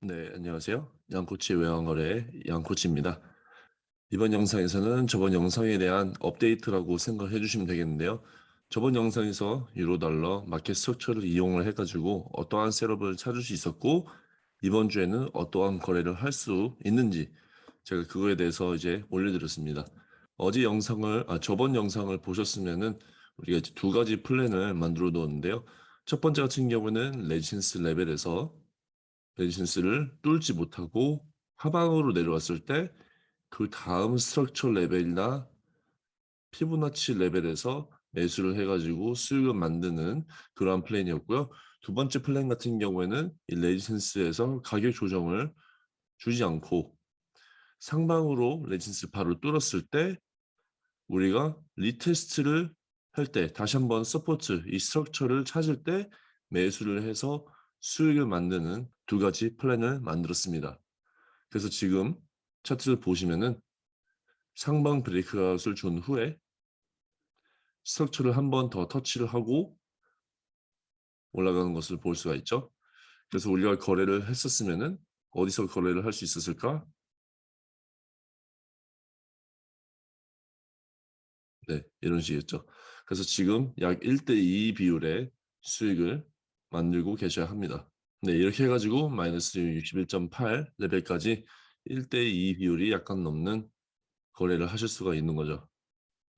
네, 안녕하세요. 양코치 외환거래 양코치입니다. 이번 영상에서는 저번 영상에 대한 업데이트라고 생각해 주시면 되겠는데요. 저번 영상에서 유로달러 마켓 스트처를 이용을 해가지고 어떠한 setup을 찾을 수 있었고 이번 주에는 어떠한 거래를 할 수 있는지 제가 그거에 대해서 이제 올려드렸습니다. 어제 영상을 아 저번 영상을 보셨으면은 우리가 두 가지 플랜을 만들어 놓았는데요. 첫 번째 같은 경우는 resistance 레벨에서 resistance를 뚫지 못하고 하방으로 내려왔을 때 그 다음 structure 레벨이나 피보나치 레벨에서 매수를 해가지고 수익을 만드는 그러한 플랜이었고요. 두 번째 플랜 같은 경우에는 이 resistance에서 가격 조정을 주지 않고 상방으로 resistance 바로 뚫었을 때 우리가 retest를 할 때 다시 한번 support 이 structure를 찾을 때 매수를 해서 수익을 만드는 두 가지 플랜을 만들었습니다. 그래서 지금 차트를 보시면은 상방 breakout을 준 후에 structure를 한 번 더 터치를 하고 올라가는 것을 볼 수가 있죠. 그래서 우리가 거래를 했었으면은 어디서 거래를 할 수 있었을까? 네, 이런 식이었죠. 그래서 지금 약 1대2 비율의 수익을 만들고 계셔야 합니다. 네, 이렇게 해가지고 마이너스 61.8 레벨까지 1대2 비율이 약간 넘는 거래를 하실 수가 있는 거죠.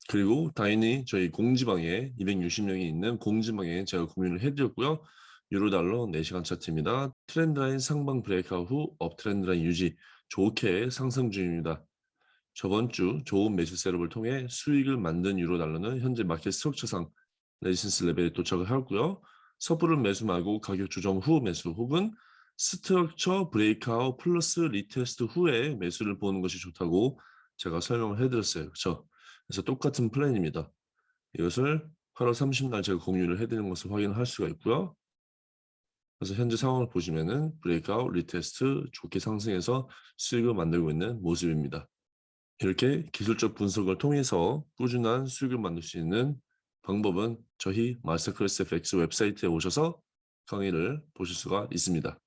그리고 당연히 저희 공지방에 260명이 있는 공지방에 제가 공유를 해드렸고요. 유로달러 4시간 차트입니다. 트렌드라인 상방 브레이크아웃 후 업트렌드라인 유지 좋게 상승 중입니다. 저번 주 좋은 매수 setup을 통해 수익을 만든 유로달러는 현재 마켓 structure상 resistance 레벨에 도착을 하고요. 섣부른 매수 말고 가격 조정 후 매수 혹은 structure breakout 플러스 retest 후에 매수를 보는 것이 좋다고 제가 설명을 해드렸어요. 그렇죠? 그래서 똑같은 플랜입니다. 이것을 8월 30일 제가 공유를 해드리는 것을 확인할 수가 있고요. 그래서 현재 상황을 보시면은 breakout, retest 좋게 상승해서 수익을 만들고 있는 모습입니다. 이렇게 기술적 분석을 통해서 꾸준한 수익을 만들 수 있는 방법은 저희 마스터클래스 FX 웹사이트에 오셔서 강의를 보실 수가 있습니다.